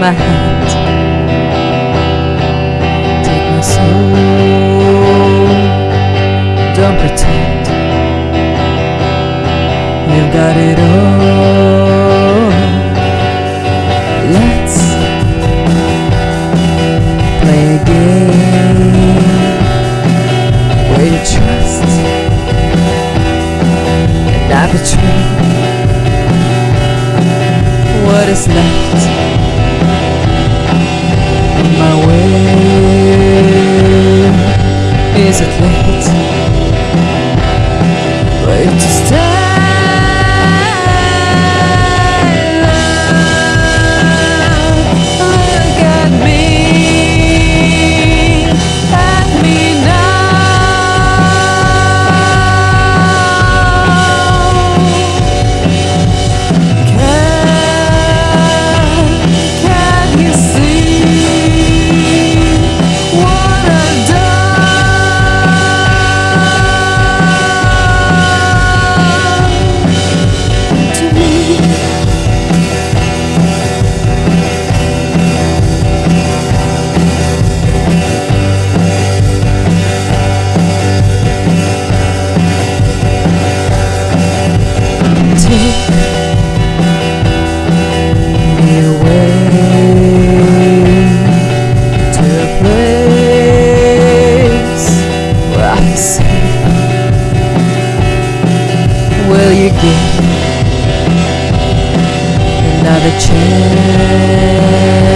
my hand Take my soul. Don't pretend. You've got it all. Let's play a game Where you trust. And I betray What is left way. Is it late? Wait to stay. Give Another chance.